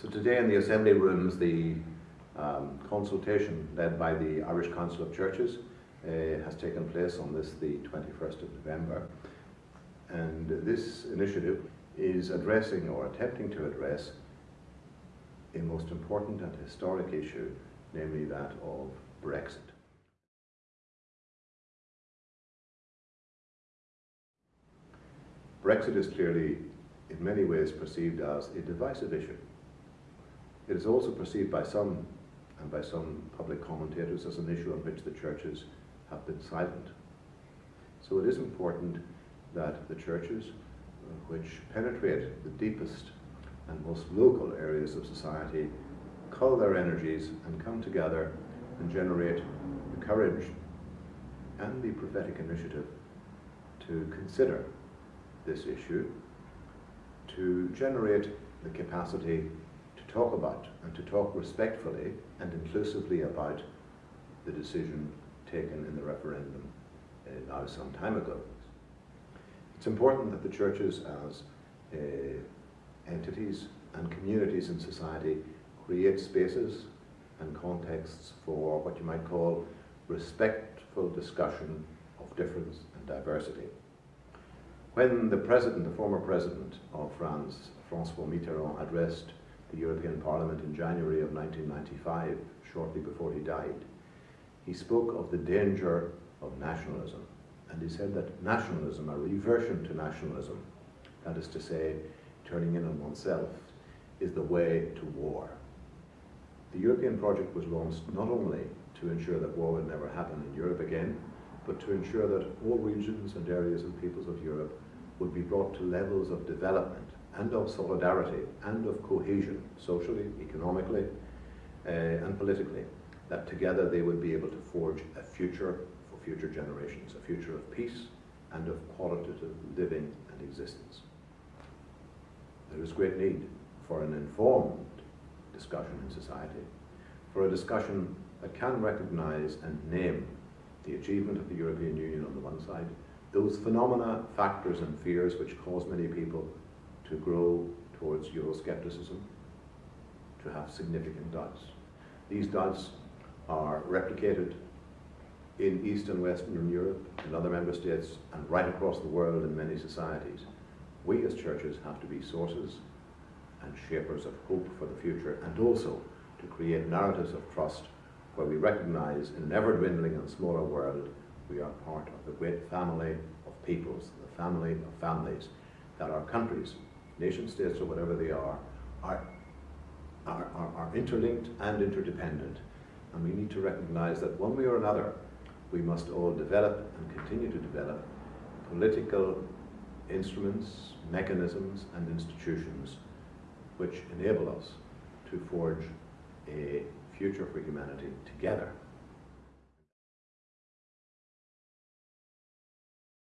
So today in the Assembly Rooms, the um, consultation led by the Irish Council of Churches uh, has taken place on this, the 21st of November. And this initiative is addressing or attempting to address a most important and historic issue, namely that of Brexit. Brexit is clearly, in many ways, perceived as a divisive issue. It is also perceived by some, and by some public commentators, as an issue on which the churches have been silent. So it is important that the churches, uh, which penetrate the deepest and most local areas of society, cull their energies and come together and generate the courage and the prophetic initiative to consider this issue, to generate the capacity talk about and to talk respectfully and inclusively about the decision taken in the referendum uh, now some time ago. It's important that the churches as uh, entities and communities in society create spaces and contexts for what you might call respectful discussion of difference and diversity. When the president, the former president of France, Francois Mitterrand, addressed the European Parliament in January of 1995, shortly before he died, he spoke of the danger of nationalism. And he said that nationalism, a reversion to nationalism, that is to say, turning in on oneself, is the way to war. The European project was launched not only to ensure that war would never happen in Europe again, but to ensure that all regions and areas and peoples of Europe would be brought to levels of development and of solidarity and of cohesion, socially, economically, uh, and politically, that together they would be able to forge a future for future generations, a future of peace and of qualitative living and existence. There is great need for an informed discussion in society, for a discussion that can recognize and name the achievement of the European Union on the one side, those phenomena, factors and fears which cause many people to grow towards Euroscepticism, to have significant doubts. These doubts are replicated in East and Western Europe, in other member states, and right across the world in many societies. We as churches have to be sources and shapers of hope for the future, and also to create narratives of trust where we recognize in an ever-dwindling and smaller world, we are part of the great family of peoples, the family of families, that our countries, nation states or whatever they are, are, are, are, interlinked and interdependent. And we need to recognize that one way or another, we must all develop and continue to develop political instruments, mechanisms and institutions which enable us to forge a future for humanity together